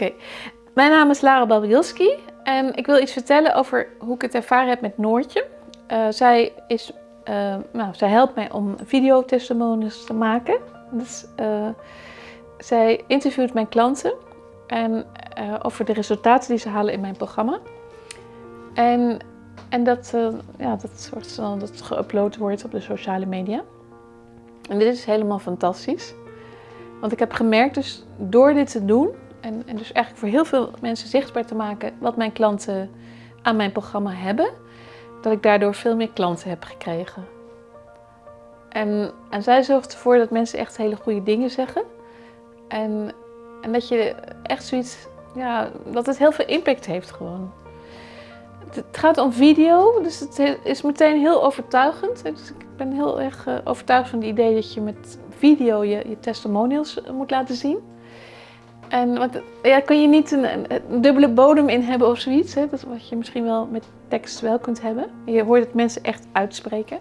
Oké, mijn naam is Lara Babielski en ik wil iets vertellen over hoe ik het ervaren heb met Noortje. Uh, zij, is, uh, nou, zij helpt mij om videotestimonies te maken. Dus, uh, zij interviewt mijn klanten en, over de resultaten die ze halen in mijn programma. En, en dat, ja, dat, soort, dat geüpload wordt op de sociale media. En dit is helemaal fantastisch. Want ik heb gemerkt dus door dit te doen en, en dus eigenlijk voor heel veel mensen zichtbaar te maken wat mijn klanten aan mijn programma hebben, dat ik daardoor veel meer klanten heb gekregen. En, en zij zorgt ervoor dat mensen echt hele goede dingen zeggen. En, en dat je echt zoiets, ja, dat het heel veel impact heeft gewoon. Het gaat om video, dus het is meteen heel overtuigend. Dus ik ben heel erg eh, overtuigd van het idee dat je met video je, je testimonials moet laten zien. En want, ja, kun je niet een, dubbele bodem in hebben of zoiets. Hè? Dat wat je misschien wel met tekst wel kunt hebben. Je hoort het mensen echt uitspreken.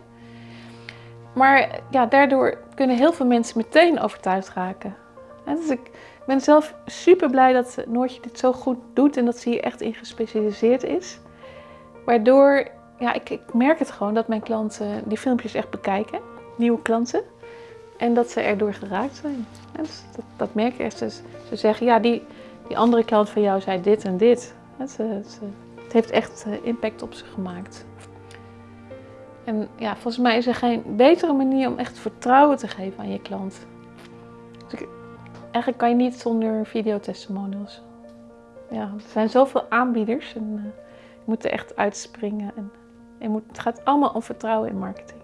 Maar ja, daardoor kunnen heel veel mensen meteen overtuigd raken. dus ik ben zelf super blij dat Noortje dit zo goed doet en dat ze hier echt in gespecialiseerd is. Waardoor, ja, ik, ik merk het gewoon dat mijn klanten die filmpjes echt bekijken. Nieuwe klanten. En dat ze erdoor geraakt zijn. Dus dat, dat, merk je echt. Ze zeggen, ja, die, die andere klant van jou zei dit en dit. Het heeft echt eh, impact op ze gemaakt. En ja, volgens mij is er geen betere manier om echt vertrouwen te geven aan je klant. Dus eigenlijk kan je niet zonder videotestimonials. Ja, er zijn zoveel aanbieders en je moet er echt uitspringen. En moet, het gaat allemaal om vertrouwen in marketing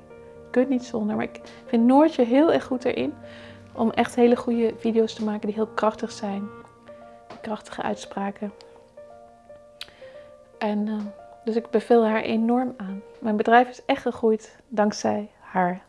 kunt niet zonder. Maar ik vind Noortje heel erg goed erin om echt hele goede video's te maken die heel krachtig zijn. Krachtige uitspraken. En uh, dus ik beveel haar enorm aan. Mijn bedrijf is echt gegroeid dankzij haar.